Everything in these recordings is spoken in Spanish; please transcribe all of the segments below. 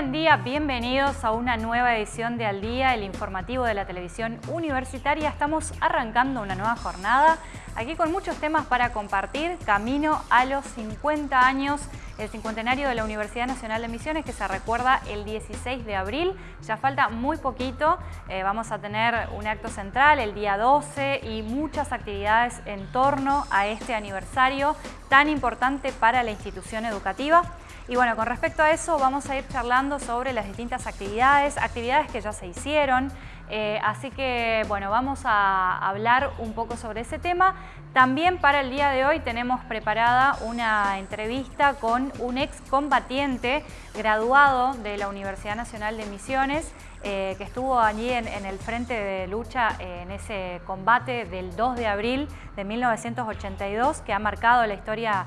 buen día, bienvenidos a una nueva edición de Al Día, el informativo de la televisión universitaria. Estamos arrancando una nueva jornada, aquí con muchos temas para compartir, camino a los 50 años, el cincuentenario de la Universidad Nacional de Misiones que se recuerda el 16 de abril, ya falta muy poquito, eh, vamos a tener un acto central el día 12 y muchas actividades en torno a este aniversario tan importante para la institución educativa. Y bueno, con respecto a eso vamos a ir charlando sobre las distintas actividades, actividades que ya se hicieron, eh, así que bueno, vamos a hablar un poco sobre ese tema. También para el día de hoy tenemos preparada una entrevista con un ex combatiente graduado de la Universidad Nacional de Misiones eh, que estuvo allí en, el frente de lucha eh, en ese combate del 2 de abril de 1982 que ha marcado la historia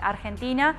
argentina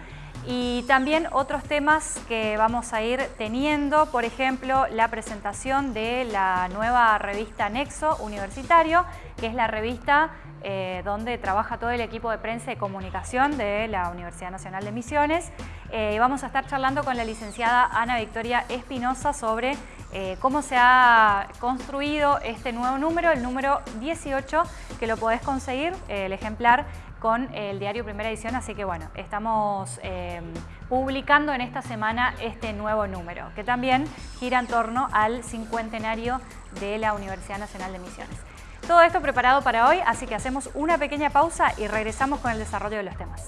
y también otros temas que vamos a ir teniendo, por ejemplo, la presentación de la nueva revista Nexo Universitario, que es la revista eh, donde trabaja todo el equipo de prensa y comunicación de la Universidad Nacional de Misiones. Eh, vamos a estar charlando con la licenciada Ana Victoria Espinosa sobre eh, cómo se ha construido este nuevo número, el número 18, que lo podés conseguir, el ejemplar, con el diario Primera Edición, así que bueno, estamos eh, publicando en esta semana este nuevo número, que también gira en torno al cincuentenario de la Universidad Nacional de Misiones. Todo esto preparado para hoy, así que hacemos una pequeña pausa y regresamos con el desarrollo de los temas.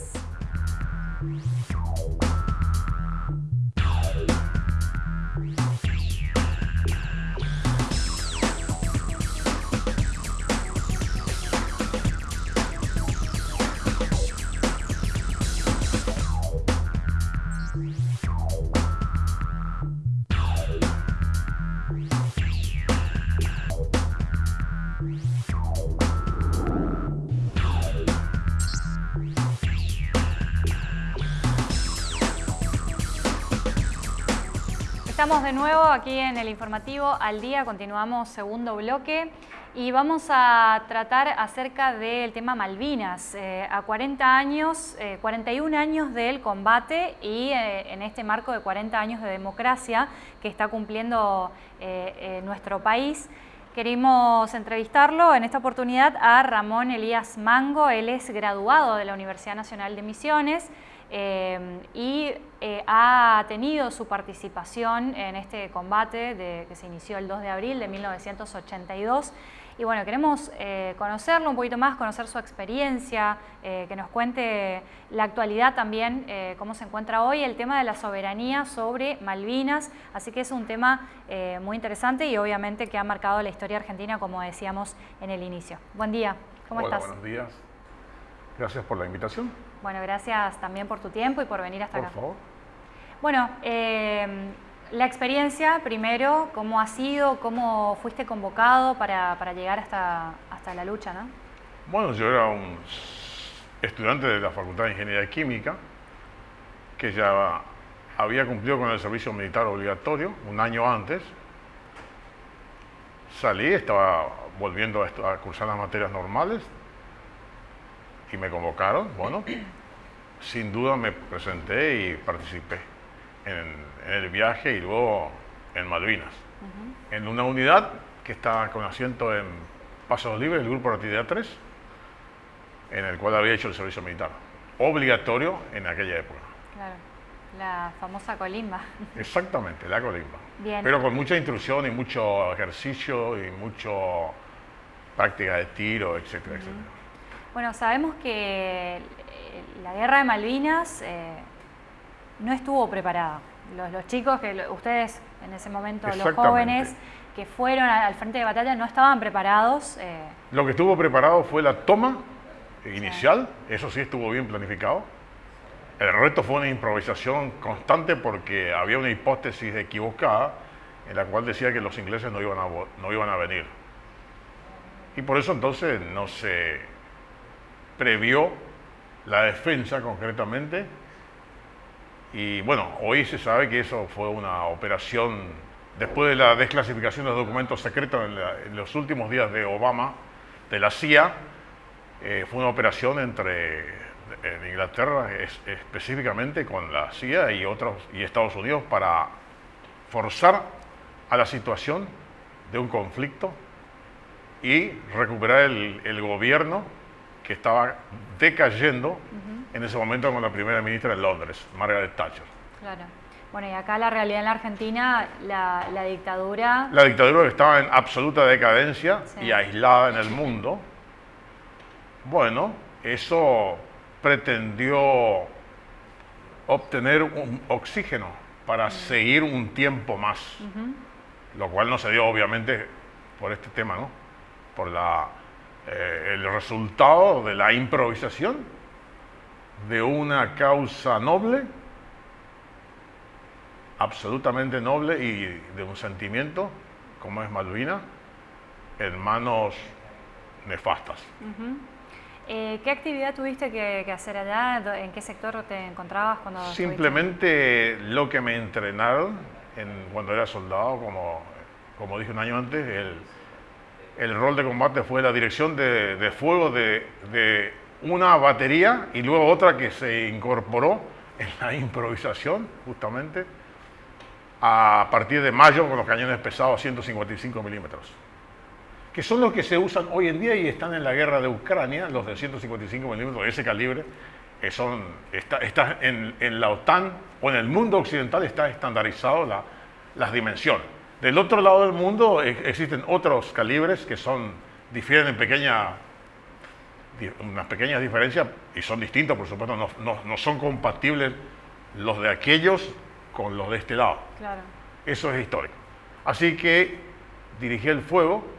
Estamos de nuevo aquí en el informativo al día, continuamos segundo bloque y vamos a tratar acerca del tema Malvinas. Eh, a 40 años, 41 eh, años del combate y eh, en este marco de 40 años de democracia que está cumpliendo nuestro país. Queremos entrevistarlo en esta oportunidad a Ramón Elías Mango, él es graduado de la Universidad Nacional de Misiones, eh, y eh, ha tenido su participación en este combate de, que se inició el 2 de abril de 1982 y bueno, queremos eh, conocerlo un poquito más, conocer su experiencia, que nos cuente la actualidad también, cómo se encuentra hoy el tema de la soberanía sobre Malvinas, así que es un tema muy interesante y obviamente que ha marcado la historia argentina como decíamos en el inicio. Buen día, ¿cómo Hola, estás? buenos días, gracias por la invitación. Bueno, gracias también por tu tiempo y por venir hasta acá. Por favor. Bueno, eh, la experiencia primero, cómo ha sido, cómo fuiste convocado para, llegar hasta, hasta la lucha, ¿no? Bueno, yo era un estudiante de la Facultad de Ingeniería Química que ya había cumplido con el servicio militar obligatorio un año antes. Salí, estaba volviendo a, a cursar las materias normales y me convocaron, bueno, sin duda me presenté y participé en, el viaje y luego en Malvinas, en una unidad que estaba con asiento en Pasos Libres, el Grupo de Actividad 3, en el cual había hecho el servicio militar, obligatorio en aquella época. Claro, la famosa colimba. Exactamente, la colimba. Pero con mucha instrucción y mucho ejercicio y mucho práctica de tiro, etcétera, etcétera. Bueno, sabemos que eh, la guerra de Malvinas eh, no estuvo preparada. Los, chicos, que ustedes en ese momento, los jóvenes que fueron al frente de batalla no estaban preparados. Eh. Lo que estuvo preparado fue la toma inicial, eso sí estuvo bien planificado. El resto fue una improvisación constante porque había una hipótesis equivocada en la cual decía que los ingleses no iban a, no iban a venir. Y por eso entonces no se previó la defensa concretamente. Y bueno, hoy se sabe que eso fue una operación, después de la desclasificación de los documentos secretos en, los últimos días de Obama, de la CIA, eh, fue una operación entre Inglaterra específicamente con la CIA y otros y Estados Unidos para forzar a la situación de un conflicto y recuperar el, gobierno que estaba decayendo en ese momento con la primera ministra de Londres, Margaret Thatcher. Claro. Bueno, y acá la realidad en la Argentina, la, dictadura... La dictadura estaba en absoluta decadencia y aislada en el mundo. Bueno, eso pretendió obtener un oxígeno para seguir un tiempo más, lo cual no se dio obviamente por este tema, ¿no? Por la, eh, el resultado de la improvisación de una causa noble, absolutamente noble y de un sentimiento, como es Malvina, en manos nefastas. Eh, ¿Qué actividad tuviste que, hacer allá? ¿En qué sector te encontrabas cuando Simplemente lo que me entrenaron en, cuando era soldado, como, como dije un año antes, el, el rol de combate fue la dirección de, fuego de, de, una batería y luego otra que se incorporó en la improvisación, justamente, a partir de mayo con los cañones pesados 155 milímetros que son los que se usan hoy en día y están en la guerra de Ucrania, los de 155 milímetros ese calibre, que son, está, está en, en, la OTAN o en el mundo occidental está estandarizado la, las dimensiones. Del otro lado del mundo existen otros calibres que son, difieren en pequeña, unas pequeñas diferencias y son distintos, por supuesto, no, no, no son compatibles los de aquellos con los de este lado. Claro. Eso es histórico. Así que dirigí el fuego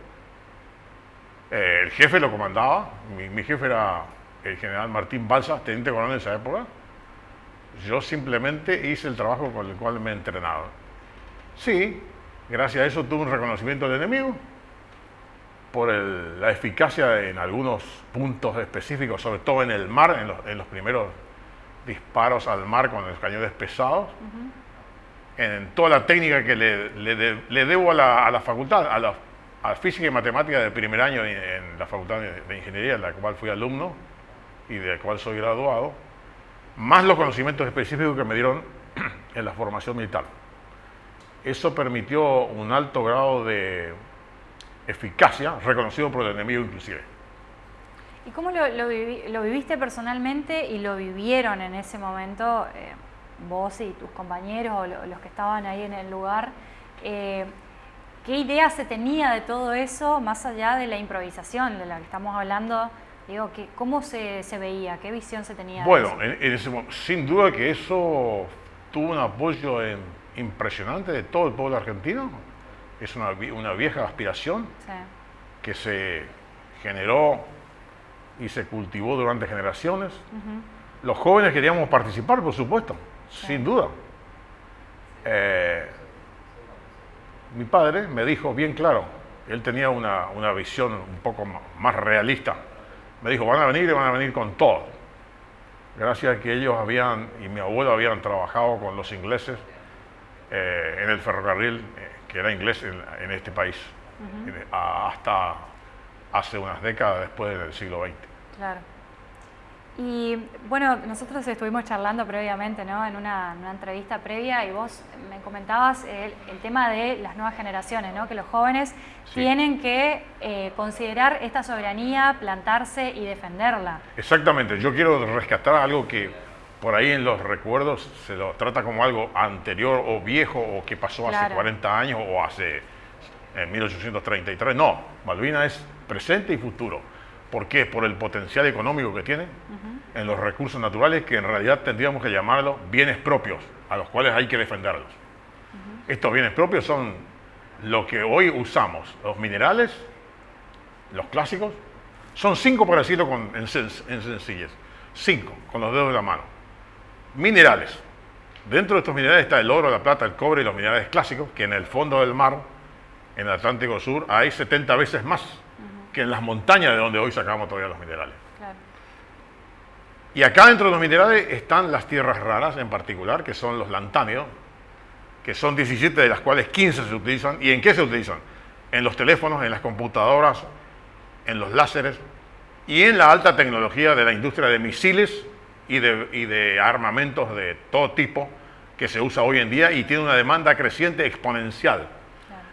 eh, el jefe lo comandaba, mi, jefe era el general Martín Balsa, teniente coronel de esa época. Yo simplemente hice el trabajo con el cual me entrenaba. Sí, gracias a eso tuve un reconocimiento del enemigo por la eficacia en algunos puntos específicos, sobre todo en el mar, en los, primeros disparos al mar con los cañones pesados, en toda la técnica que le, debo a la, a la facultad, a los a física y matemática de primer año en la Facultad de Ingeniería, en la cual fui alumno y de la cual soy graduado, más los conocimientos específicos que me dieron en la formación militar. Eso permitió un alto grado de eficacia, reconocido por el enemigo inclusive. ¿Y cómo lo, viviste personalmente y lo vivieron en ese momento eh, vos y tus compañeros o los que estaban ahí en el lugar? Eh, ¿Qué idea se tenía de todo eso más allá de la improvisación de la que estamos hablando? Digo, ¿cómo se, veía? ¿Qué visión se tenía? Bueno, sin duda que eso tuvo un apoyo impresionante de todo el pueblo argentino. Es una, vieja aspiración que se generó y se cultivó durante generaciones. Los jóvenes queríamos participar, por supuesto, sin duda. Eh, mi padre me dijo bien claro, él tenía una, visión un poco más realista. Me dijo, van a venir y van a venir con todo. Gracias a que ellos habían, y mi abuelo habían trabajado con los ingleses eh, en el ferrocarril, eh, que era inglés en, este país, hasta hace unas décadas después del siglo XX. Claro. Y bueno, nosotros estuvimos charlando previamente, ¿no? En una, entrevista previa y vos me comentabas el, tema de las nuevas generaciones, ¿no? Que los jóvenes tienen que eh, considerar esta soberanía, plantarse y defenderla. Exactamente. Yo quiero rescatar algo que por ahí en los recuerdos se lo trata como algo anterior o viejo o que pasó hace 40 años o hace en 1833. No, Malvina es presente y futuro. ¿Por qué? Por el potencial económico que tiene en los recursos naturales que en realidad tendríamos que llamarlos bienes propios, a los cuales hay que defenderlos. Estos bienes propios son lo que hoy usamos, los minerales, los clásicos, son cinco para decirlo con, en, en sencillez, cinco, con los dedos de la mano. Minerales. Dentro de estos minerales está el oro, la plata, el cobre y los minerales clásicos, que en el fondo del mar, en el Atlántico Sur, hay 70 veces más que en las montañas de donde hoy sacamos todavía los minerales. Y acá dentro de los minerales están las tierras raras en particular, que son los lantáneos, que son 17 de las cuales 15 se utilizan. ¿Y en qué se utilizan? En los teléfonos, en las computadoras, en los láseres y en la alta tecnología de la industria de misiles y de, y de armamentos de todo tipo que se usa hoy en día y tiene una demanda creciente exponencial.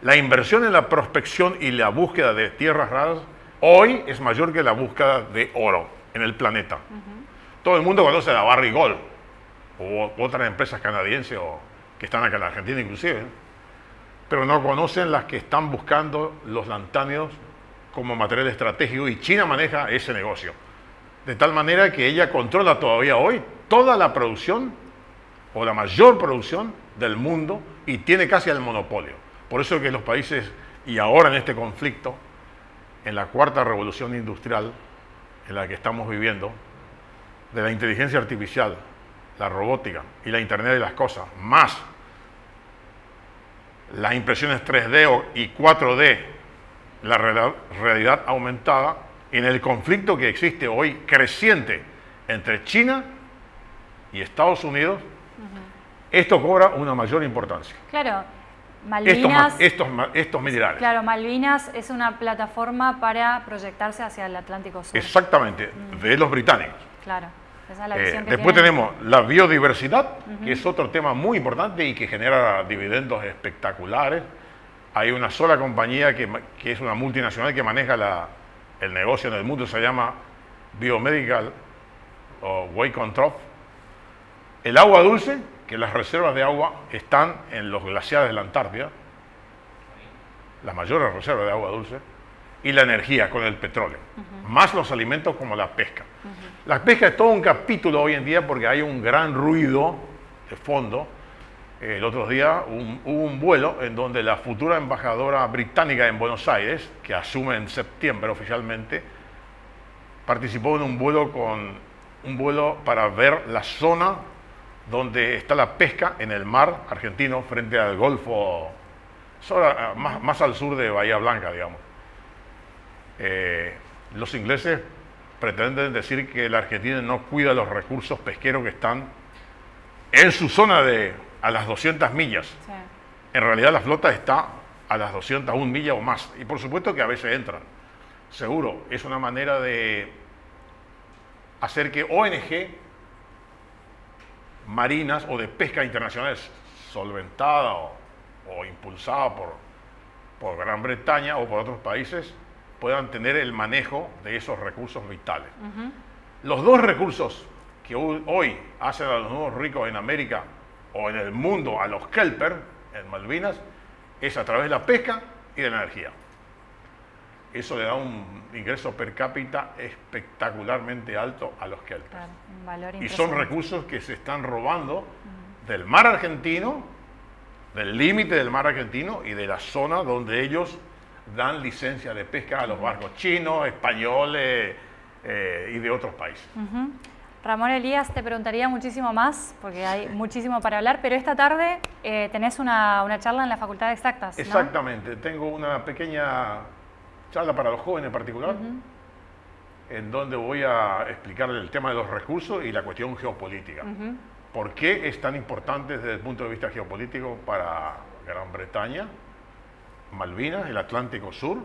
La inversión en la prospección y la búsqueda de tierras raras hoy es mayor que la búsqueda de oro en el planeta. Todo el mundo conoce la Barrigold o otras empresas canadienses o que están acá en la Argentina inclusive, pero no conocen las que están buscando los lantáneos como material estratégico y China maneja ese negocio. De tal manera que ella controla todavía hoy toda la producción o la mayor producción del mundo y tiene casi el monopolio. Por eso es que los países, y ahora en este conflicto, en la cuarta revolución industrial en la que estamos viviendo, de la inteligencia artificial, la robótica y la Internet de las cosas, más las impresiones 3D y 4D, la realidad aumentada, en el conflicto que existe hoy creciente entre China y Estados Unidos, esto cobra una mayor importancia. Claro, Malvinas, estos, estos, minerales. Claro, Malvinas es una plataforma para proyectarse hacia el Atlántico Sur. Exactamente, mm. de los británicos. Claro, esa es la visión eh, Después tenemos la biodiversidad, que es otro tema muy importante y que genera dividendos espectaculares. Hay una sola compañía que, que es una multinacional que maneja la, el negocio en el mundo, se llama Biomedical o Way Control. El agua dulce, que las reservas de agua están en los glaciares de la Antártida, las mayores reservas de agua dulce, y la energía con el petróleo, más los alimentos como la pesca. La pesca es todo un capítulo hoy en día porque hay un gran ruido de fondo. El otro día hubo un vuelo en donde la futura embajadora británica en Buenos Aires, que asume en septiembre oficialmente, participó en un vuelo con un vuelo para ver la zona donde está la pesca en el mar argentino frente al Golfo, más, al sur de Bahía Blanca, digamos. Eh, los ingleses pretenden decir que la Argentina no cuida los recursos pesqueros que están en su zona de a las 200 millas. En realidad la flota está a las 201 millas o más. Y por supuesto que a veces entran. Seguro, es una manera de hacer que ONG marinas o de pesca internacional solventada o, impulsada por, por Gran Bretaña o por otros países puedan tener el manejo de esos recursos vitales. Los dos recursos que hoy hacen a los nuevos ricos en América o en el mundo, a los kelper en Malvinas, es a través de la pesca y de la energía. Eso le da un ingreso per cápita espectacularmente alto a los kelpers. y son recursos que se están robando del mar argentino, del límite del mar argentino y de la zona donde ellos dan licencia de pesca a los barcos chinos, españoles eh, y de otros países. Ramón Elías, te preguntaría muchísimo más, porque hay muchísimo para hablar, pero esta tarde eh, tenés una, charla en la Facultad de Exactas. Exactamente, tengo una pequeña charla para los jóvenes en particular, en donde voy a explicar el tema de los recursos y la cuestión geopolítica. ¿Por qué es tan importante desde el punto de vista geopolítico para Gran Bretaña, Malvinas, el Atlántico Sur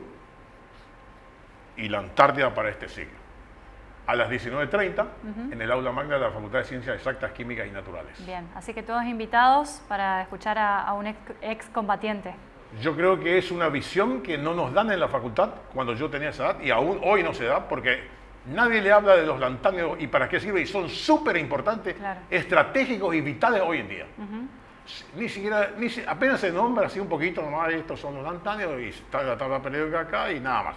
y la Antártida para este siglo? A las 19.30 en el aula magna de la Facultad de Ciencias Exactas, Químicas y Naturales. Bien, así que todos invitados para escuchar a, un ex combatiente. Yo creo que es una visión que no nos dan en la facultad cuando yo tenía esa edad y aún hoy no se da porque nadie le habla de los lantáneos y para qué sirve y son súper importantes, estratégicos y vitales hoy en día. Ni siquiera, ni, apenas se nombra así un poquito nomás, estos son los lantáneos y está la tabla periódica acá y nada más.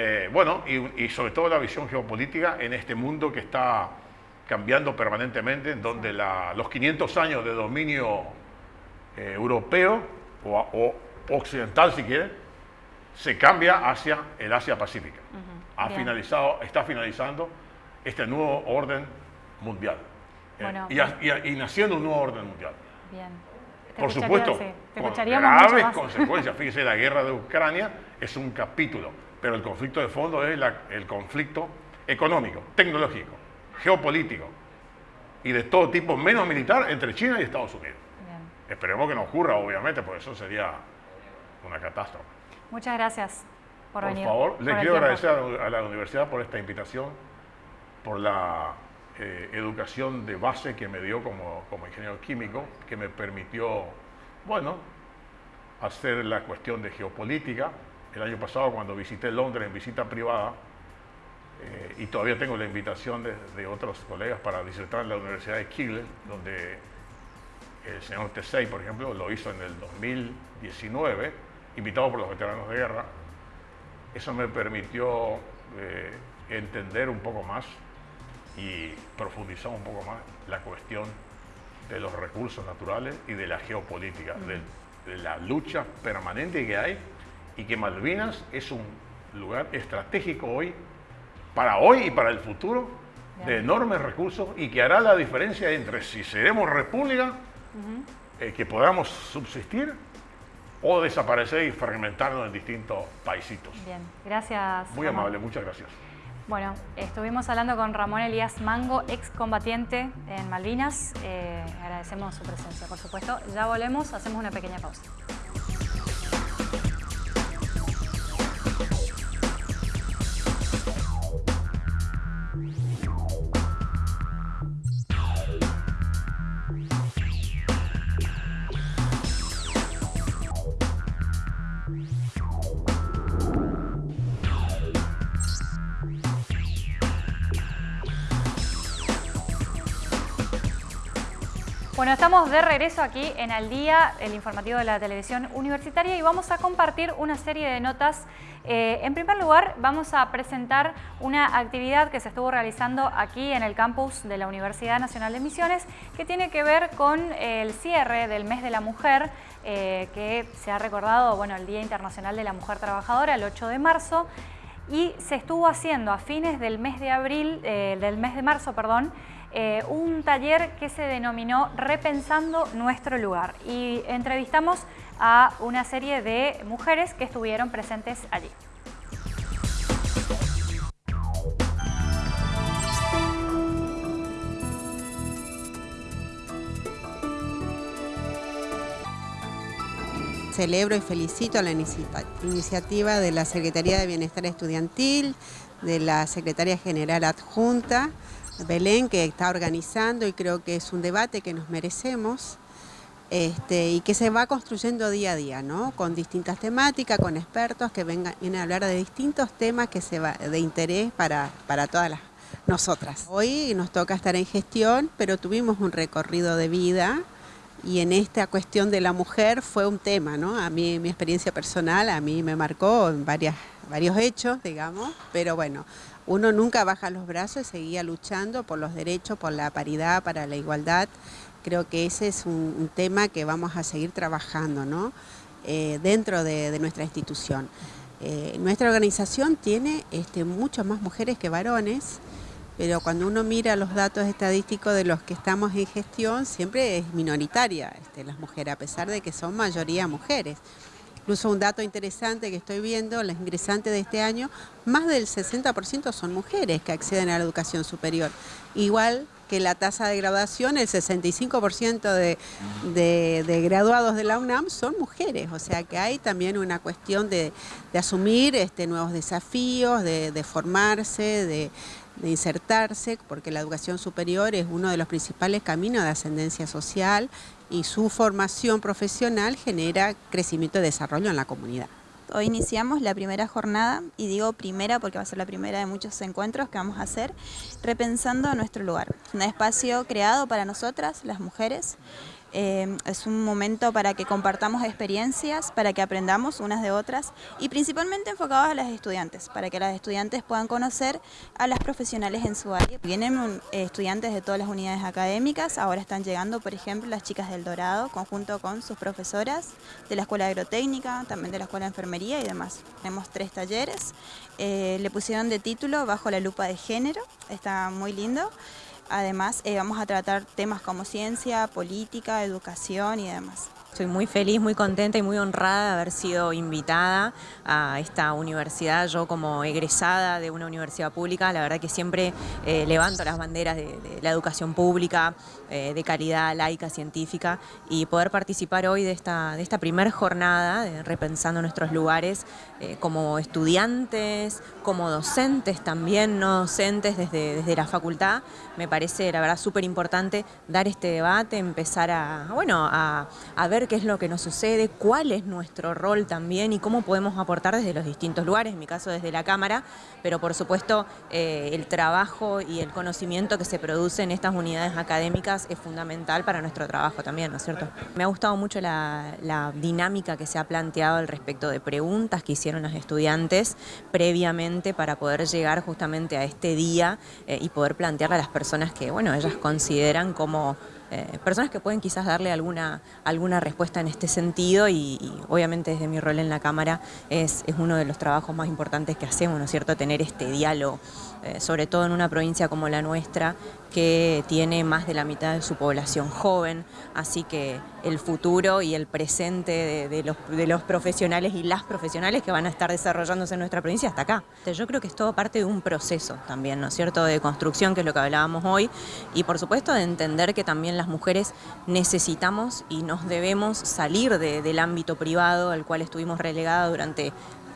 Eh, bueno, y, sobre todo la visión geopolítica en este mundo que está cambiando permanentemente, en donde los 500 años de dominio eh, europeo o, occidental si quiere, se cambia hacia el Asia Pacífica. ha finalizado, está finalizando este nuevo orden mundial. Eh, y, naciendo un nuevo orden mundial. Bien. Por supuesto, con graves consecuencias. Fíjese, la guerra de Ucrania es un capítulo, pero el conflicto de fondo es el conflicto económico, tecnológico, geopolítico y de todo tipo, menos militar, entre China y Estados Unidos. Esperemos que no ocurra, obviamente, porque eso sería una catástrofe. Muchas gracias por, venir. Por favor, le quiero agradecer a la universidad por esta invitación, por la eh, educación de base que me dio como, como ingeniero químico, que me permitió, bueno, hacer la cuestión de geopolítica. El año pasado cuando visité Londres en visita privada, eh, y todavía tengo la invitación de, otros colegas para disertar en la Universidad de Kiel, donde el señor Tesey, por ejemplo, lo hizo en el 2019, invitado por los veteranos de guerra. Eso me permitió eh, entender un poco más y profundizar un poco más la cuestión de los recursos naturales y de la geopolítica, de, de la lucha permanente que hay y que Malvinas es un lugar estratégico hoy para hoy y para el futuro de enormes recursos y que hará la diferencia entre si seremos república, eh, que podamos subsistir o desaparecer y fragmentarnos en distintos paisitos. Bien, gracias. Muy amable, muchas gracias. Bueno, estuvimos hablando con Ramón Elías Mango, excombatiente en Malvinas. Eh, agradecemos su presencia, por supuesto. Ya volvemos, hacemos una pequeña pausa. Bueno, estamos de regreso aquí en Al Día, el informativo de la televisión universitaria y vamos a compartir una serie de notas. Eh, en primer lugar, vamos a presentar una actividad que se estuvo realizando aquí en el campus de la Universidad Nacional de Misiones que tiene que ver con el cierre del mes de la mujer eh, que se ha recordado, bueno, el Día Internacional de la Mujer Trabajadora, el 8 de marzo y se estuvo haciendo a fines del mes de abril, eh, del mes de marzo, perdón, eh, un taller que se denominó Repensando Nuestro Lugar y entrevistamos a una serie de mujeres que estuvieron presentes allí. celebro y felicito la iniciativa de la Secretaría de Bienestar Estudiantil, de la Secretaria General Adjunta, Belén, que está organizando y creo que es un debate que nos merecemos este, y que se va construyendo día a día, ¿no? con distintas temáticas, con expertos que vengan, vienen a hablar de distintos temas que se va, de interés para, para todas las, nosotras. Hoy nos toca estar en gestión, pero tuvimos un recorrido de vida y en esta cuestión de la mujer fue un tema, ¿no? A mí, mi experiencia personal, a mí me marcó en varias, varios hechos, digamos, pero bueno, uno nunca baja los brazos y seguía luchando por los derechos, por la paridad, para la igualdad. Creo que ese es un, tema que vamos a seguir trabajando ¿no? Eh, dentro de, nuestra institución. Eh, nuestra organización tiene este, muchas más mujeres que varones, pero cuando uno mira los datos estadísticos de los que estamos en gestión, siempre es minoritaria este, las mujeres, a pesar de que son mayoría mujeres. Incluso un dato interesante que estoy viendo, las ingresantes de este año, más del 60% son mujeres que acceden a la educación superior. Igual que la tasa de graduación, el 65% de, graduados de la UNAM son mujeres, o sea que hay también una cuestión de, asumir este, nuevos desafíos, de, formarse, de, insertarse, porque la educación superior es uno de los principales caminos de ascendencia social y su formación profesional genera crecimiento y desarrollo en la comunidad. Hoy iniciamos la primera jornada, y digo primera porque va a ser la primera de muchos encuentros que vamos a hacer, repensando nuestro lugar. Un espacio creado para nosotras, las mujeres, eh, es un momento para que compartamos experiencias, para que aprendamos unas de otras y principalmente enfocados a las estudiantes, para que las estudiantes puedan conocer a las profesionales en su área. Vienen eh, estudiantes de todas las unidades académicas, ahora están llegando, por ejemplo, las chicas del Dorado, conjunto con sus profesoras de la Escuela Agrotécnica, también de la Escuela de Enfermería y demás. Tenemos tres talleres, eh, le pusieron de título Bajo la lupa de género, está muy lindo. Además, eh, vamos a tratar temas como ciencia, política, educación y demás. Estoy muy feliz, muy contenta y muy honrada de haber sido invitada a esta universidad. Yo como egresada de una universidad pública, la verdad que siempre eh, levanto las banderas de, la educación pública, eh, de calidad laica, científica, y poder participar hoy de esta, de esta primera jornada, repensando nuestros lugares eh, como estudiantes, como docentes también, no docentes desde, desde la facultad, me parece la verdad súper importante dar este debate, empezar a, bueno, a, a ver qué es lo que nos sucede, cuál es nuestro rol también y cómo podemos aportar desde los distintos lugares, en mi caso desde la Cámara, pero por supuesto eh, el trabajo y el conocimiento que se produce en estas unidades académicas es fundamental para nuestro trabajo también, ¿no es cierto? Me ha gustado mucho la, dinámica que se ha planteado al respecto de preguntas que hicieron los estudiantes previamente para poder llegar justamente a este día eh, y poder plantearle a las personas que, bueno, ellas consideran como eh, personas que pueden quizás darle alguna, alguna respuesta en este sentido y, obviamente desde mi rol en la Cámara es, es, uno de los trabajos más importantes que hacemos, ¿no es cierto?, tener este diálogo, eh, sobre todo en una provincia como la nuestra, que tiene más de la mitad de su población joven, así que el futuro y el presente de, los, de, los, profesionales y las profesionales que van a estar desarrollándose en nuestra provincia hasta acá. Yo creo que es todo parte de un proceso también, ¿no es cierto?, de construcción, que es lo que hablábamos hoy, y por supuesto de entender que también las mujeres necesitamos y nos debemos salir del ámbito privado al cual estuvimos relegadas durante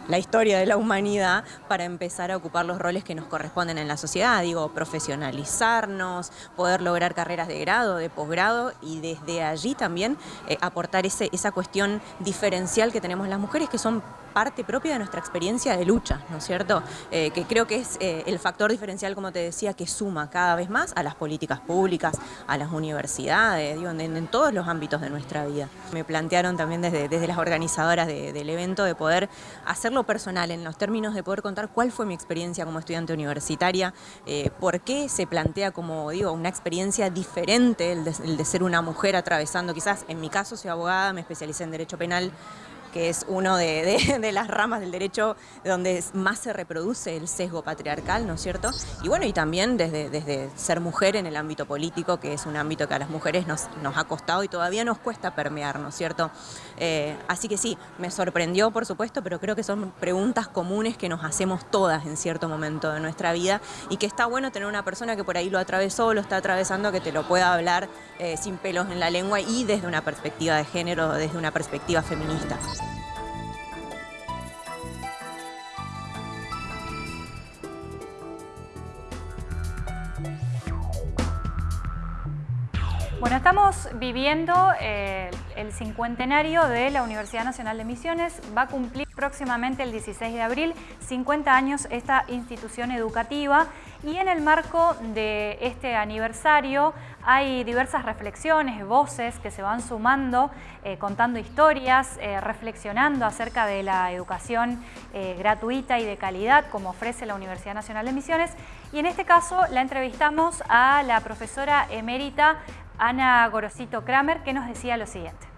la historia de la humanidad para empezar a ocupar los roles que nos corresponden en la sociedad, digo, profesionalizarnos, poder lograr carreras de grado, de posgrado y desde allí también eh, aportar ese, esa cuestión diferencial que tenemos las mujeres que son parte propia de nuestra experiencia de lucha, ¿no es cierto? Eh, que creo que es eh, el factor diferencial, como te decía, que suma cada vez más a las políticas públicas, a las universidades, digo, en, todos los ámbitos de nuestra vida. Me plantearon también desde, desde las organizadoras del evento de poder personal, en los términos de poder contar cuál fue mi experiencia como estudiante universitaria, eh, por qué se plantea como, digo, una experiencia diferente el de, de ser una mujer atravesando, quizás en mi caso soy abogada, me especialicé en Derecho Penal, que es uno de, las ramas del derecho donde más se reproduce el sesgo patriarcal, ¿no es cierto? Y bueno, y también desde, desde ser mujer en el ámbito político, que es un ámbito que a las mujeres nos, nos ha costado y todavía nos cuesta permear, ¿no es cierto? Eh, así que sí, me sorprendió, por supuesto, pero creo que son preguntas comunes que nos hacemos todas en cierto momento de nuestra vida y que está bueno tener una persona que por ahí lo atravesó, lo está atravesando, que te lo pueda hablar eh, sin pelos en la lengua y desde una perspectiva de género, desde una perspectiva feminista. Bueno, estamos viviendo eh, el cincuentenario de la Universidad Nacional de Misiones. Va a cumplir próximamente el 16 de abril 50 años esta institución educativa y en el marco de este aniversario hay diversas reflexiones, voces que se van sumando, eh, contando historias, eh, reflexionando acerca de la educación gratuita y de calidad como ofrece la Universidad Nacional de Misiones y en este caso la entrevistamos a la profesora emérita Ana Gorosito Kramer, que nos decía lo siguiente.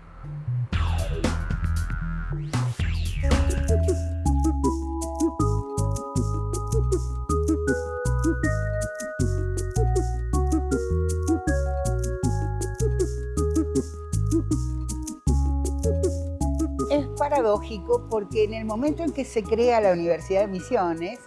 Es paradójico porque en el momento en que se crea la Universidad de Misiones,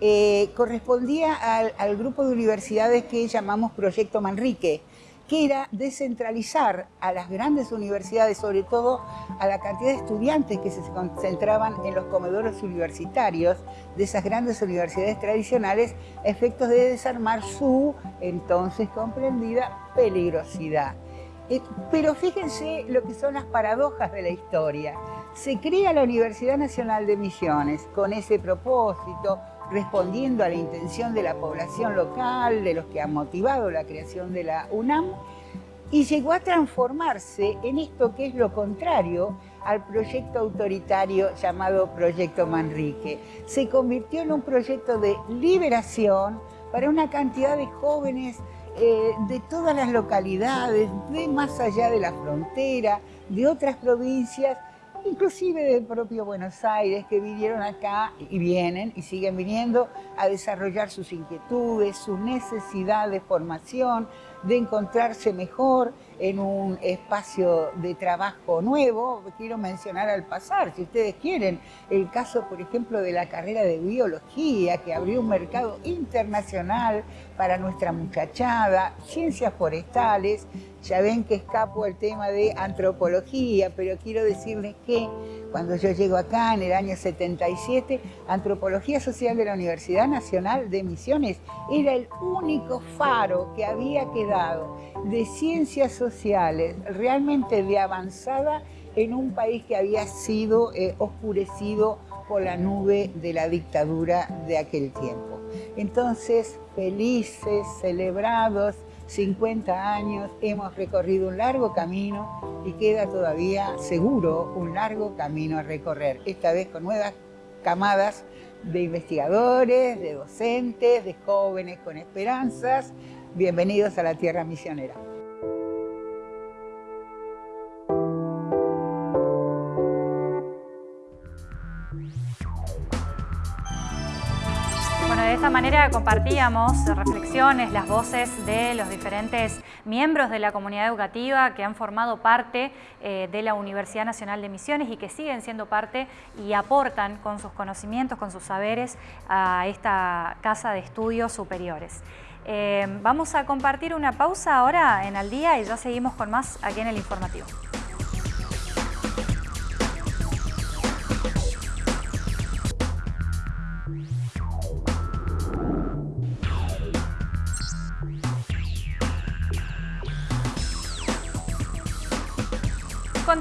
eh, correspondía al, al, grupo de universidades que llamamos Proyecto Manrique, que era descentralizar a las grandes universidades, sobre todo a la cantidad de estudiantes que se concentraban en los comedores universitarios de esas grandes universidades tradicionales, efectos de desarmar su entonces comprendida peligrosidad. Eh, pero fíjense lo que son las paradojas de la historia. Se crea la Universidad Nacional de Misiones con ese propósito, respondiendo a la intención de la población local, de los que han motivado la creación de la UNAM, y llegó a transformarse en esto que es lo contrario al proyecto autoritario llamado Proyecto Manrique. Se convirtió en un proyecto de liberación para una cantidad de jóvenes eh, de todas las localidades, de más allá de la frontera, de otras provincias, inclusive del propio Buenos Aires, que vinieron acá y vienen y siguen viniendo a desarrollar sus inquietudes, su necesidad de formación, de encontrarse mejor en un espacio de trabajo nuevo. Quiero mencionar al pasar, si ustedes quieren, el caso, por ejemplo, de la carrera de biología, que abrió un mercado internacional para nuestra muchachada, ciencias forestales, ya ven que escapo el tema de antropología, pero quiero decirles que cuando yo llego acá en el año 77, Antropología Social de la Universidad Nacional de Misiones era el único faro que había quedado de ciencias sociales realmente de avanzada en un país que había sido eh, oscurecido por la nube de la dictadura de aquel tiempo. Entonces, felices, celebrados, 50 años, hemos recorrido un largo camino y queda todavía seguro un largo camino a recorrer, esta vez con nuevas camadas de investigadores, de docentes, de jóvenes con esperanzas. Bienvenidos a la Tierra Misionera. Esta manera compartíamos reflexiones, las voces de los diferentes miembros de la comunidad educativa que han formado parte eh, de la Universidad Nacional de Misiones y que siguen siendo parte y aportan con sus conocimientos, con sus saberes a esta casa de estudios superiores. Eh, vamos a compartir una pausa ahora en Al Día y ya seguimos con más aquí en el informativo.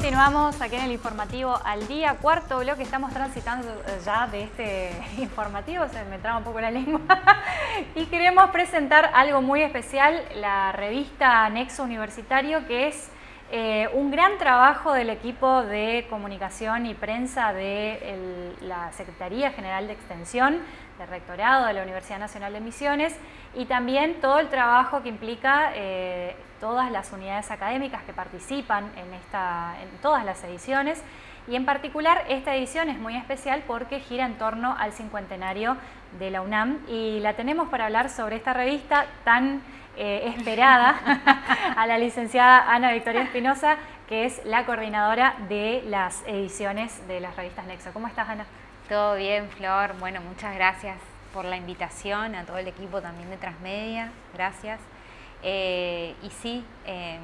Continuamos aquí en el informativo al día, cuarto bloque, estamos transitando ya de este informativo, se me traba un poco la lengua, y queremos presentar algo muy especial, la revista Nexo Universitario, que es eh, un gran trabajo del equipo de comunicación y prensa de la Secretaría General de Extensión, del Rectorado de la Universidad Nacional de Misiones, y también todo el trabajo que implica eh, todas las unidades académicas que participan en, esta, en todas las ediciones. Y en particular esta edición es muy especial porque gira en torno al cincuentenario de la UNAM y la tenemos para hablar sobre esta revista tan eh, esperada a la licenciada Ana Victoria Espinosa que es la coordinadora de las ediciones de las revistas Nexo. ¿Cómo estás Ana? Todo bien Flor, bueno muchas gracias por la invitación, a todo el equipo también de Transmedia, gracias. Eh, y sí, em,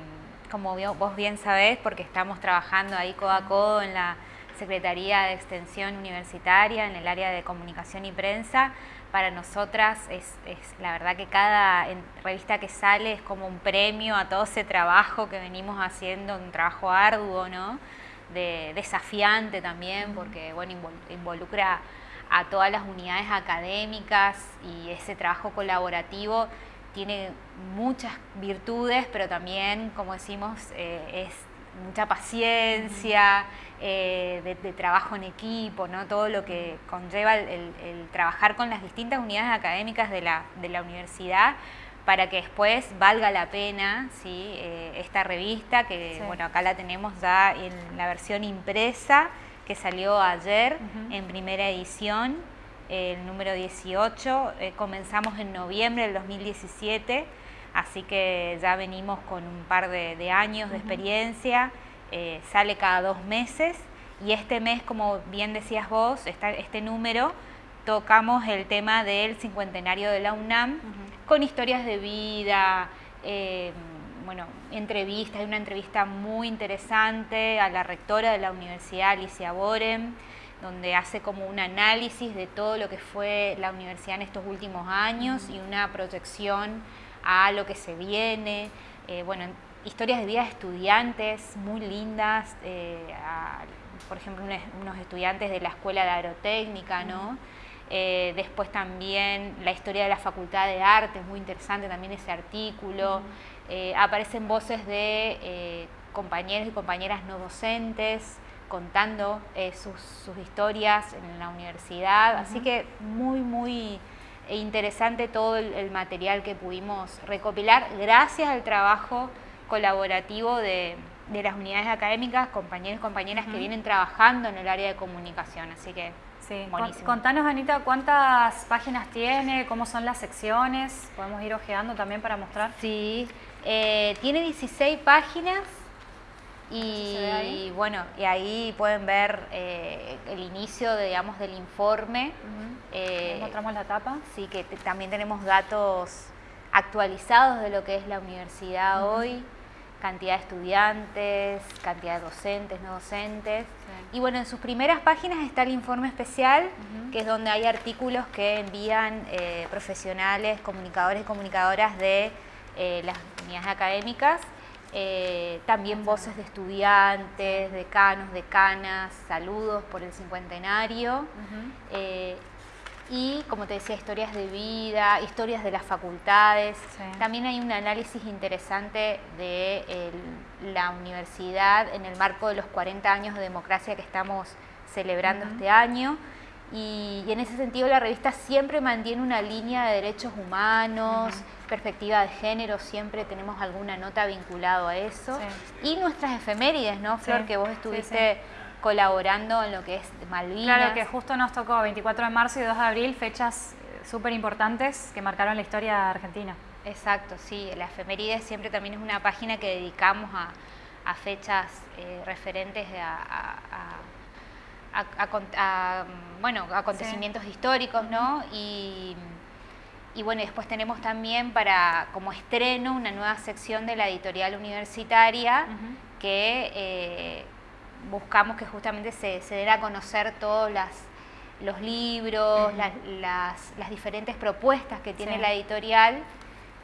como vos bien sabés, porque estamos trabajando ahí codo a codo en la Secretaría de Extensión Universitaria, en el área de comunicación y prensa, para nosotras es, la verdad que cada revista que sale es como un premio a todo ese trabajo que venimos haciendo, un trabajo arduo, ¿no? De, desafiante también, porque bueno, involucra a todas las unidades académicas y ese trabajo colaborativo tiene muchas virtudes, pero también, como decimos, eh, es mucha paciencia, eh, de, trabajo en equipo, ¿no? todo lo que conlleva el, trabajar con las distintas unidades académicas de la, universidad para que después valga la pena ¿sí? Eh, esta revista, que bueno, acá la tenemos ya en la versión impresa, que salió ayer en primera edición, el número 18. Eh, comenzamos en noviembre del 2017, así que ya venimos con un par de, años de experiencia. Eh, sale cada dos meses. Y este mes, como bien decías vos, este número, tocamos el tema del cincuentenario de la UNAM con historias de vida, eh, bueno, entrevistas, hay una entrevista muy interesante a la rectora de la Universidad, Alicia Borem, donde hace como un análisis de todo lo que fue la universidad en estos últimos años y una proyección a lo que se viene. Eh, bueno, historias de vida de estudiantes muy lindas, eh, por ejemplo, unos estudiantes de la Escuela de Aerotécnica, ¿no? Eh, después también la historia de la Facultad de Artes, muy interesante también ese artículo. Eh, aparecen voces de compañeros y compañeras no docentes contando sus, historias en la universidad, así que muy, muy interesante todo el, material que pudimos recopilar gracias al trabajo colaborativo de, las unidades académicas, compañeros y compañeras que vienen trabajando en el área de comunicación, así que Sí. buenísimo. Contanos, Anita, ¿cuántas páginas tiene? ¿Cómo son las secciones? Podemos ir ojeando también para mostrar. Sí, eh, tiene 16 páginas y bueno, y ahí pueden ver eh, el inicio, de, digamos, del informe. Eh, mostramos la tapa. Sí, que también tenemos datos actualizados de lo que es la universidad hoy, cantidad de estudiantes, cantidad de docentes, no docentes. Y bueno, en sus primeras páginas está el informe especial, que es donde hay artículos que envían eh, profesionales, comunicadores y comunicadoras de eh, las unidades académicas. Eh, también voces de estudiantes, decanos, decanas, saludos por el cincuentenario. Y como te decía, historias de vida, historias de las facultades. Sí. También hay un análisis interesante de el- la universidad en el marco de los 40 años de democracia que estamos celebrando este año. Y, y en ese sentido la revista siempre mantiene una línea de derechos humanos, perspectiva de género, siempre tenemos alguna nota vinculado a eso. Y nuestras efemérides, ¿no, Flor? Sí, Que vos estuviste colaborando en lo que es Malvinas. Claro que justo nos tocó 24 de marzo y 2 de abril, fechas súper importantes que marcaron la historia argentina. Exacto, sí. La efeméride siempre también es una página que dedicamos a, a fechas eh, referentes a, mm, bueno, acontecimientos históricos, ¿no? Y, y bueno, después tenemos también para como estreno una nueva sección de la editorial universitaria que eh, buscamos que justamente se, se den a conocer todos las, los libros, las, las- las diferentes propuestas que tiene Sí. la editorial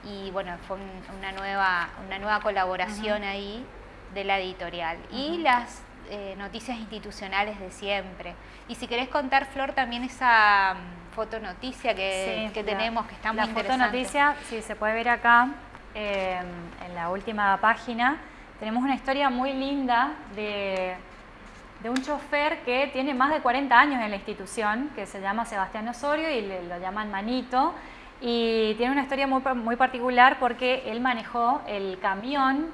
y bueno, fue un- una, nueva, una nueva colaboración ahí de la editorial. Y las eh, noticias institucionales de siempre. Y si querés contar, Flor, también esa mm, fotonoticia que, Sí, que la- tenemos, que está muy La interesante. fotonoticia, sí, se puede ver acá eh, en la última página. Tenemos una historia muy linda de, de un chofer que tiene más de 40 años en la institución, que se llama Sebastián Osorio y le- lo llaman Manito. Y tiene una historia muy, pa- muy particular porque él manejó el camión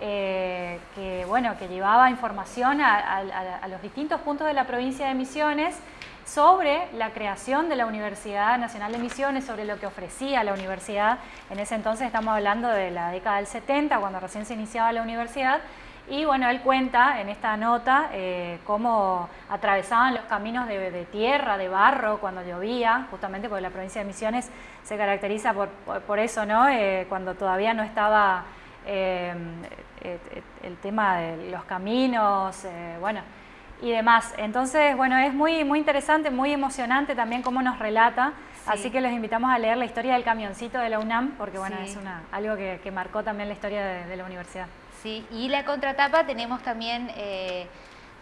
eh, que, bueno, que llevaba información a- a los distintos puntos de la provincia de Misiones sobre la creación de la Universidad Nacional de Misiones, sobre lo que ofrecía la universidad. En ese entonces estamos hablando de la década del 70, cuando recién se iniciaba la universidad. Y bueno, él cuenta en esta nota eh, cómo atravesaban los caminos de, de tierra, de barro, cuando llovía, justamente porque la provincia de Misiones se caracteriza por, por- por eso, ¿no? Eh, cuando todavía no estaba eh, el tema de los caminos, bueno, y demás. Entonces, bueno, es muy, muy interesante, muy emocionante también cómo nos relata. Así que los invitamos a leer la historia del camioncito de la UNAM, porque bueno, Sí. es una, algo que, que marcó también la historia de, de la universidad. Sí, y la contratapa tenemos también, eh,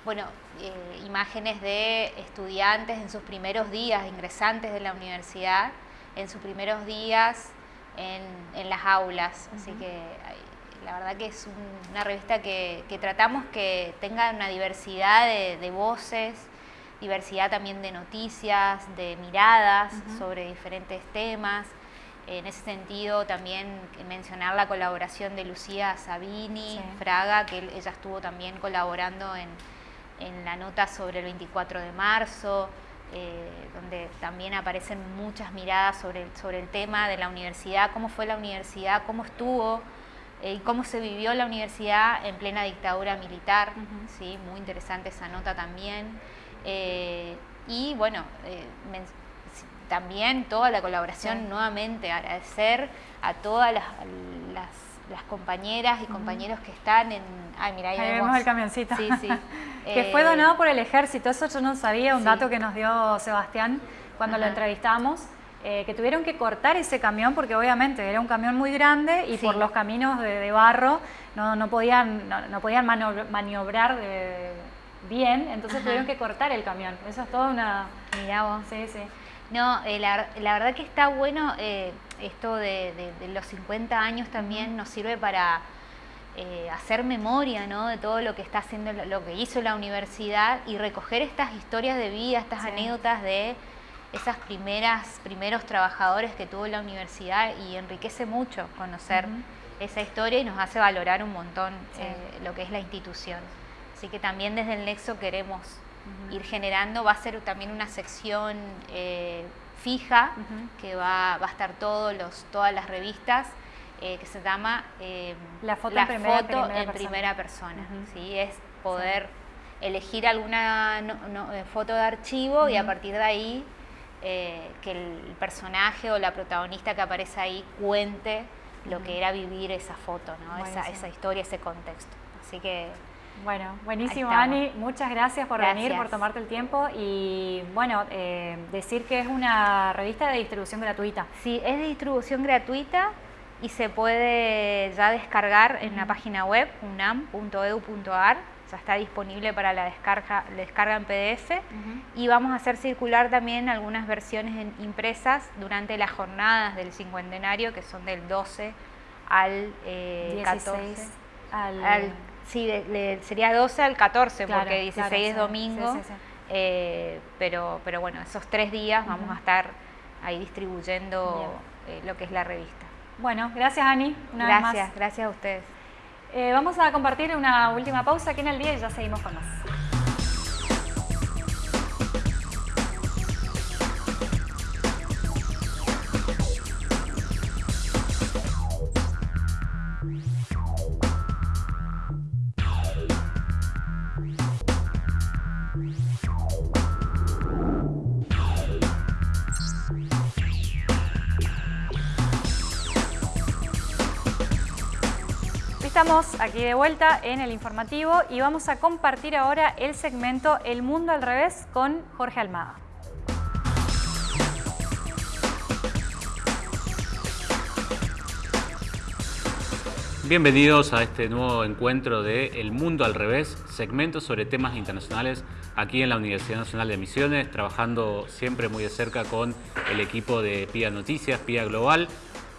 bueno, eh, imágenes de estudiantes en sus primeros días, ingresantes de la universidad, en sus primeros días en, en las aulas. Así que la verdad que es un- una revista que, que tratamos que tenga una diversidad de, de voces, diversidad también de noticias, de miradas sobre diferentes temas. En ese sentido, también mencionar la colaboración de Lucía Sabini, Sí. Fraga, que ella estuvo también colaborando en, en la nota sobre el 24 de marzo, eh, donde también aparecen muchas miradas sobre, el- sobre el tema de la universidad, cómo fue la universidad, cómo estuvo eh, y cómo se vivió la universidad en plena dictadura militar. ¿sí? Muy interesante esa nota también. Eh, y bueno, también toda la colaboración, Sí. nuevamente agradecer a todas las, las, las compañeras y compañeros que están en... Ay, mira, ahí, Ahí vemos el camioncito. Sí, sí. que fue Eh, donado por el ejército, eso yo no sabía, un sí. dato que nos dio Sebastián cuando lo entrevistamos, eh, que tuvieron que cortar ese camión porque obviamente era un camión muy grande y Sí. por los caminos de, de barro no, no podían, no, no podían manio- maniobrar de- bien, entonces Ajá. tuvieron que cortar el camión. Eso es toda una... Mirá vos. Sí, sí. No, eh, la, la verdad que está bueno eh, esto de, de- de los 50 años también nos sirve para eh, hacer memoria ¿no? de todo lo que está haciendo, lo que hizo la universidad y recoger estas historias de vida, estas Sí. anécdotas de esas primeras, primeros trabajadores que tuvo la universidad y enriquece mucho conocer esa historia y nos hace valorar un montón Sí. eh, lo que es la institución. Así que también desde el Nexo queremos ir generando. Va a ser también una sección eh, fija que va, a estar todos los, todas las revistas. Eh, que se llama la foto, en, primera, persona. ¿sí? Es poder elegir alguna foto de archivo y a partir de ahí que el personaje o la protagonista que aparece ahí cuente lo que era vivir esa foto, ¿no? esa, esa, historia, ese contexto. Así que... Bueno, buenísimo Ani, muchas gracias por venir, por tomarte el tiempo y bueno, eh, decir que es una revista de distribución gratuita. Sí, es de distribución gratuita y se puede ya descargar en la página web unam.edu.ar está disponible para la descarga, descarga en PDF y vamos a hacer circular también algunas versiones impresas durante las jornadas del cincuentenario que son del 12 al 14. Eh, al... sí, sería 12 al 14 porque 16 es domingo, eh, pero, pero bueno, esos tres días vamos a estar ahí distribuyendo eh, lo que es la revista. Bueno, gracias Ani. Una gracias, vez más. gracias a ustedes. Eh, vamos a compartir una última pausa aquí en el día y ya seguimos con más. Estamos aquí de vuelta en el informativo y vamos a compartir ahora el segmento El Mundo al Revés con Jorge Almada. Bienvenidos a este nuevo encuentro de El Mundo al Revés, segmento sobre temas internacionales aquí en la Universidad Nacional de Misiones, trabajando siempre muy de cerca con el equipo de PIA Noticias, PIA Global,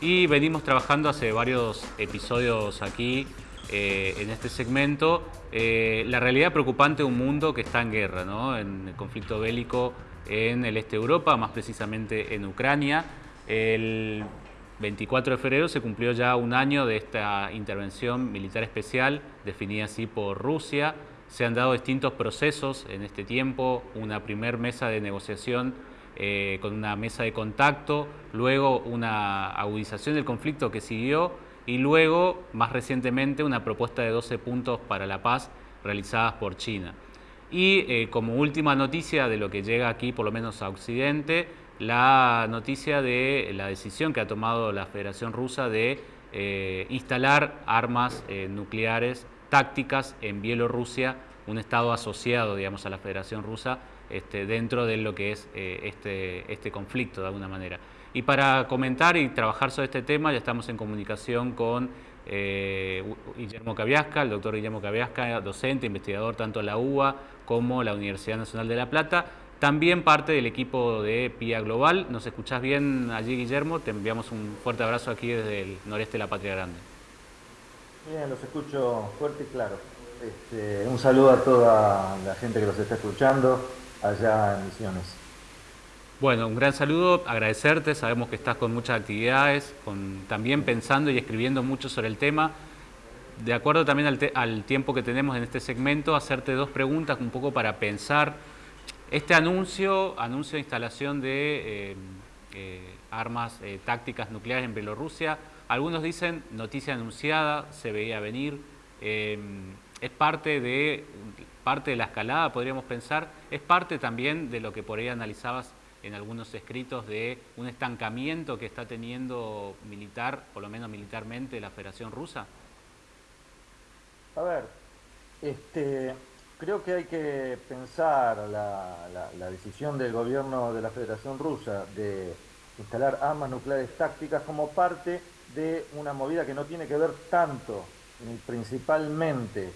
y venimos trabajando hace varios episodios aquí eh, en este segmento eh, la realidad preocupante de un mundo que está en guerra, ¿no? en el conflicto bélico en el este de Europa, más precisamente en Ucrania. El 24 de febrero se cumplió ya un año de esta intervención militar especial definida así por Rusia. Se han dado distintos procesos en este tiempo, una primer mesa de negociación eh, con una mesa de contacto, luego una agudización del conflicto que siguió y luego, más recientemente, una propuesta de 12 puntos para la paz realizadas por China. Y eh, como última noticia de lo que llega aquí, por lo menos a Occidente, la noticia de la decisión que ha tomado la Federación Rusa de eh, instalar armas nucleares tácticas en Bielorrusia, un estado asociado digamos, a la Federación Rusa, este, dentro de lo que es eh, este, este conflicto de alguna manera. Y para comentar y trabajar sobre este tema ya estamos en comunicación con eh, Guillermo Caviasca, el doctor Guillermo Caviasca, docente, investigador tanto en la UBA como la Universidad Nacional de La Plata, también parte del equipo de PIA Global. ¿Nos escuchás bien allí, Guillermo? Te enviamos un fuerte abrazo aquí desde el noreste de la Patria Grande. Bien, los escucho fuerte y claro. Este, un saludo a toda la gente que los está escuchando allá en Misiones. Bueno, un gran saludo, agradecerte, sabemos que estás con muchas actividades, con, también pensando y escribiendo mucho sobre el tema. De acuerdo también al, tiempo que tenemos en este segmento, hacerte dos preguntas un poco para pensar. Este anuncio, anuncio de instalación de eh, eh, armas eh, tácticas nucleares en Bielorrusia, algunos dicen noticia anunciada, se veía venir, es parte de parte de la escalada, podríamos pensar, es parte también de lo que por ahí analizabas en algunos escritos de un estancamiento que está teniendo militar, por lo menos militarmente, la Federación Rusa? A ver, este, creo que hay que pensar la, la decisión del gobierno de la Federación Rusa de instalar armas nucleares tácticas como parte de una movida que no tiene que ver tanto, principalmente,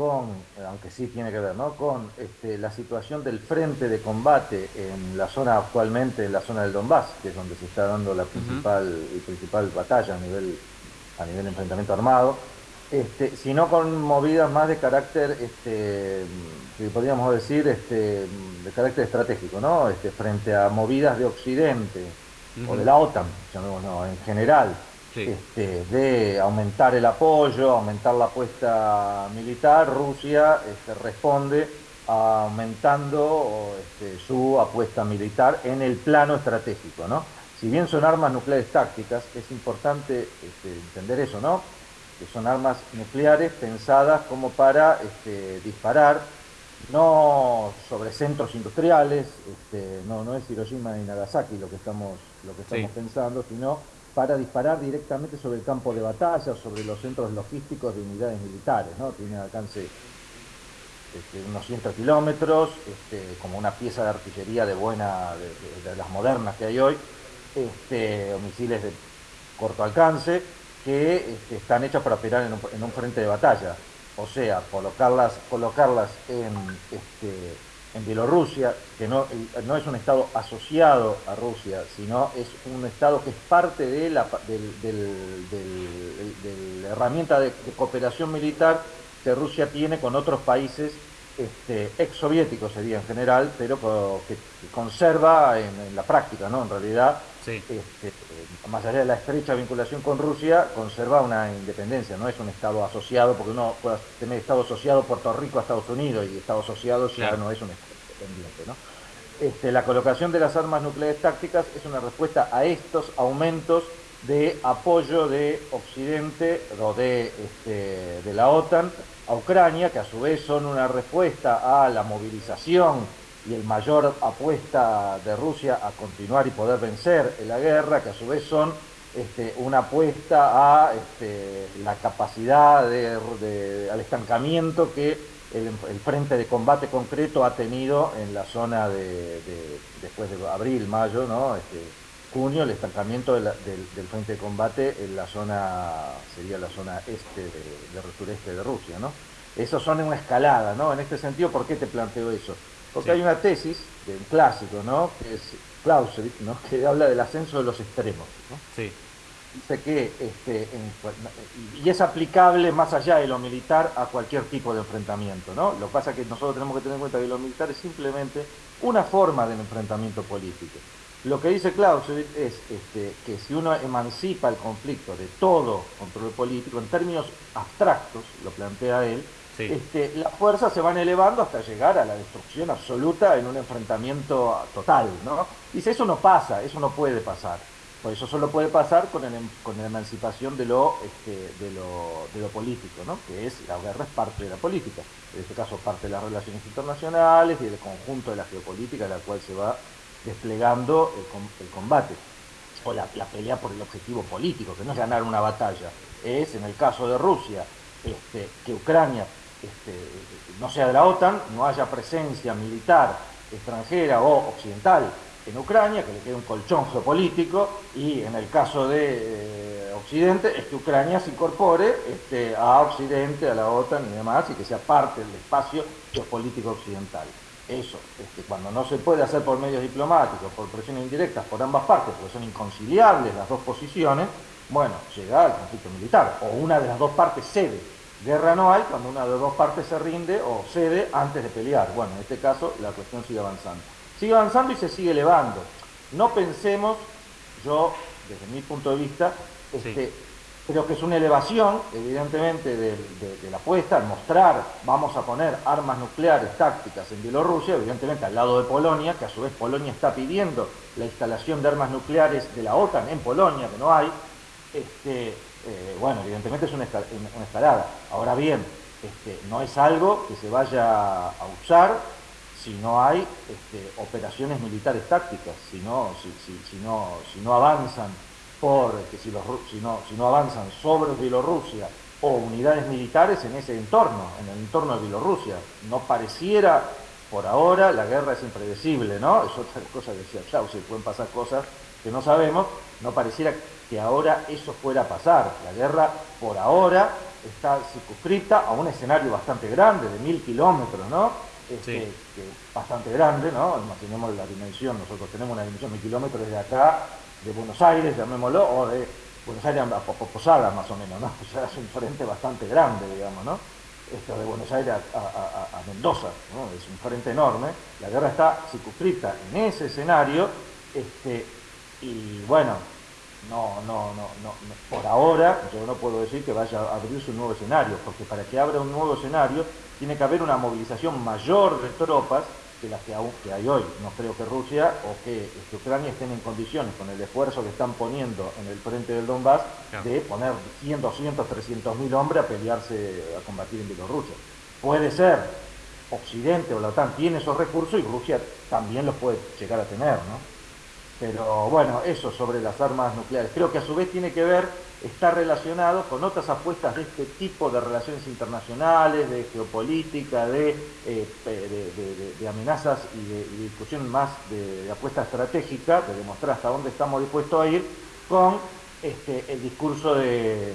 con, aunque sí tiene que ver, ¿no? con este, la situación del frente de combate en la zona actualmente, en la zona del Donbass, que es donde se está dando la principal, principal batalla a nivel, a nivel enfrentamiento armado, este, sino con movidas más de carácter, este, que podríamos decir, este, de carácter estratégico, ¿no? Este, frente a movidas de Occidente o de la OTAN, llamémoslo, en general, este, de aumentar el apoyo, aumentar la apuesta militar, Rusia este, responde aumentando este, su apuesta militar en el plano estratégico, ¿no? Si bien son armas nucleares tácticas, es importante este, entender eso, ¿no? Que son armas nucleares pensadas como para disparar no sobre centros industriales, no, no es Hiroshima ni Nagasaki lo que estamos, lo que estamos pensando, sino para disparar directamente sobre el campo de batalla, sobre los centros logísticos de unidades militares, ¿no? Tiene alcance este, unos 100 kilómetros, este, como una pieza de artillería de buena, de, las modernas que hay hoy, este, misiles de corto alcance, que están hechas para operar en un, frente de batalla. O sea, colocarlas, colocarlas en, en Bielorrusia, que no, no, es un Estado asociado a Rusia, sino es un Estado que es parte de la, la herramienta de cooperación militar que Rusia tiene con otros países este, ex soviéticos sería en general, pero que, conserva en, la práctica, ¿no? En realidad, este, más allá de la estrecha vinculación con Rusia, conserva una independencia, no es un Estado asociado, porque uno puede tener Estado asociado Puerto Rico a Estados Unidos y Estado asociado ya no es un Estado independiente, ¿no? Este, la colocación de las armas nucleares tácticas es una respuesta a estos aumentos de apoyo de Occidente o de, este, de la OTAN a Ucrania, que a su vez son una respuesta a la movilización y el mayor apuesta de Rusia a continuar y poder vencer en la guerra, que a su vez son este, una apuesta a este, la capacidad de, al estancamiento que el, frente de combate concreto ha tenido en la zona de, después de abril, mayo, ¿no? Este, junio el estancamiento del, frente de combate en la zona, sería la zona este del sureste de Rusia, ¿no? Eso son una escalada, ¿no? En este sentido, ¿por qué te planteo eso? Porque hay una tesis de un clásico, ¿no? Que es Clausewitz, ¿no? Que habla del ascenso de los extremos, ¿no? Sí. Dice que, este, y es aplicable más allá de lo militar a cualquier tipo de enfrentamiento, ¿no? Lo que pasa es que nosotros tenemos que tener en cuenta que lo militar es simplemente una forma del enfrentamiento político. Lo que dice Clausewitz es este, que si uno emancipa el conflicto de todo control político, en términos abstractos, lo plantea él, este, las fuerzas se van elevando hasta llegar a la destrucción absoluta en un enfrentamiento total. ¿no? Dice, eso no pasa, eso no puede pasar. Por eso solo puede pasar con, em, la emancipación de lo, este, de, lo, de lo político, ¿no? que es la guerra es parte de la política. En este caso parte de las relaciones internacionales y del conjunto de la geopolítica de la cual se va desplegando el, combate o la, pelea por el objetivo político, que no es ganar una batalla, es en el caso de Rusia, este, que Ucrania este, no sea de la OTAN, no haya presencia militar extranjera o occidental en Ucrania, que le quede un colchón geopolítico, y en el caso de eh, Occidente es que Ucrania se incorpore este, a Occidente, a la OTAN y demás, y que sea parte del espacio geopolítico occidental eso, este, cuando no se puede hacer por medios diplomáticos, por presiones indirectas por ambas partes, porque son inconciliables las dos posiciones, bueno, llega al conflicto militar, o una de las dos partes cede. Guerra no hay cuando una de las dos partes se rinde o cede antes de pelear. Bueno, en este caso la cuestión sigue avanzando. Sigue avanzando y se sigue elevando. No pensemos, yo, desde mi punto de vista, este, Creo que es una elevación, evidentemente, de, la apuesta, al mostrar, vamos a poner armas nucleares tácticas en Bielorrusia, evidentemente al lado de Polonia, que a su vez Polonia está pidiendo la instalación de armas nucleares de la OTAN en Polonia, que no hay. Este, eh, bueno, evidentemente es una, escalada. Ahora bien, este, no es algo que se vaya a usar si no hay este, operaciones militares tácticas, si no, si, no, si no avanzan porque si, los, si, no, si no avanzan sobre Bielorrusia o unidades militares en ese entorno, en el entorno de Bielorrusia. No pareciera, por ahora, la guerra es impredecible, ¿no? Es otra cosa que decía Clausewitz, pueden pasar cosas que no sabemos, no pareciera que ahora eso fuera a pasar. La guerra, por ahora, está circunscrita a un escenario bastante grande, de mil kilómetros, ¿no? Este, bastante grande, ¿no? Imaginemos la dimensión, nosotros tenemos una dimensión de mil kilómetros desde acá de Buenos Aires, llamémoslo, o de Buenos Aires a Posada más o menos, ¿no? Es un frente bastante grande, digamos, ¿no? Esto de Buenos Aires a, Mendoza, ¿no? Es un frente enorme. La guerra está circunscrita en ese escenario, este, y bueno, no, no, no, no, por ahora yo no puedo decir que vaya a abrirse un nuevo escenario, porque para que abra un nuevo escenario tiene que haber una movilización mayor de tropas que las que, aún, que hay hoy. No creo que Rusia o que, Ucrania estén en condiciones, con el esfuerzo que están poniendo en el frente del Donbass, de poner 100, 200, 300 mil hombres a pelearse, a combatir en Bielorrusia. Puede ser, Occidente o la OTAN tiene esos recursos y Rusia también los puede llegar a tener, ¿no? Pero bueno, eso sobre las armas nucleares. Creo que a su vez tiene que ver, está relacionado con otras apuestas de este tipo de relaciones internacionales, de geopolítica, de, eh, de, amenazas y de, discusión más de, apuesta estratégica, de demostrar hasta dónde estamos dispuestos a ir, con este, el discurso de,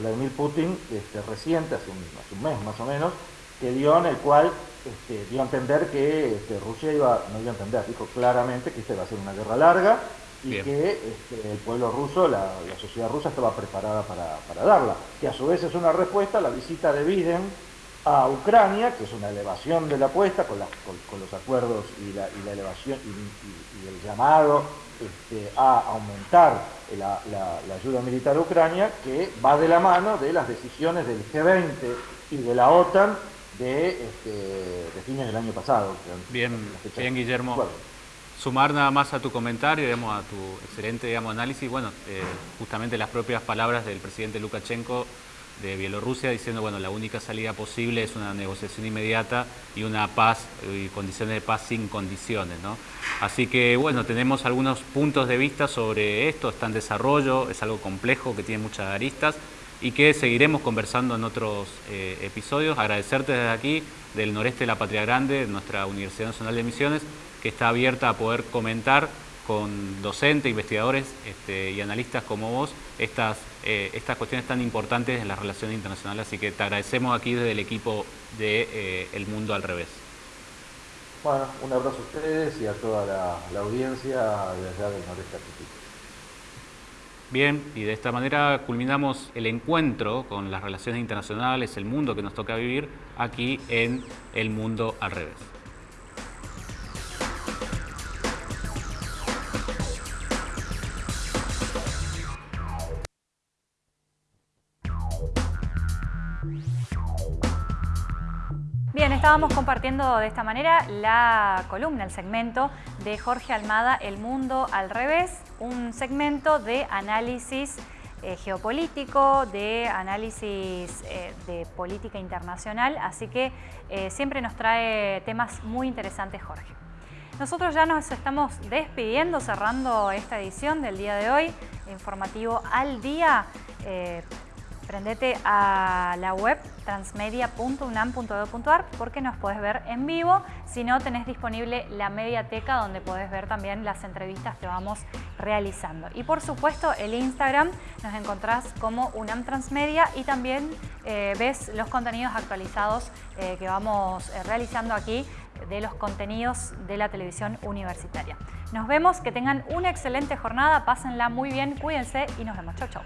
Vladimir Putin este, reciente, hace un mes más o menos, que dio en el cual este, dio a entender que este, Rusia iba, no dio a entender, dijo claramente que esta iba a ser una guerra larga y que este, el pueblo ruso, la, sociedad rusa estaba preparada para, darla. Que a su vez es una respuesta a la visita de Biden a Ucrania, que es una elevación de la apuesta con, los acuerdos y la, elevación y, el llamado a aumentar la, la ayuda militar a Ucrania, que va de la mano de las decisiones del G20 y de la OTAN de, este, de fines del año pasado. Bien, bien Guillermo. Sumar nada más a tu comentario, digamos, a tu excelente digamos, análisis, bueno, eh, justamente las propias palabras del presidente Lukashenko de Bielorrusia diciendo, bueno, la única salida posible es una negociación inmediata y una paz y condiciones de paz sin condiciones, ¿no? Así que, bueno, tenemos algunos puntos de vista sobre esto, está en desarrollo, es algo complejo que tiene muchas aristas, y que seguiremos conversando en otros eh, episodios. Agradecerte desde aquí, del noreste de la Patria Grande, nuestra Universidad Nacional de Misiones, que está abierta a poder comentar con docentes, investigadores este, y analistas como vos estas, eh, estas cuestiones tan importantes en las relaciones internacionales. Así que te agradecemos aquí desde el equipo de eh, El Mundo al Revés. Bueno, un abrazo a ustedes y a toda la, audiencia desde allá del noreste argentino. Bien, y de esta manera culminamos el encuentro con las relaciones internacionales, el mundo que nos toca vivir aquí en El Mundo al Revés. Estábamos compartiendo de esta manera la columna, el segmento de Jorge Almada, El Mundo al Revés, un segmento de análisis eh, geopolítico, de análisis eh, de política internacional, así que eh, siempre nos trae temas muy interesantes Jorge. Nosotros ya nos estamos despidiendo, cerrando esta edición del día de hoy, informativo al día. Prendete a la web transmedia.unam.edu.ar porque nos puedes ver en vivo. Si no, tenés disponible la mediateca donde podés ver también las entrevistas que vamos realizando. Y por supuesto, el Instagram nos encontrás como UNAM Transmedia y también eh, ves los contenidos actualizados eh, que vamos eh, realizando aquí de los contenidos de la televisión universitaria. Nos vemos, que tengan una excelente jornada, pásenla muy bien, cuídense y nos vemos. Chau, chau.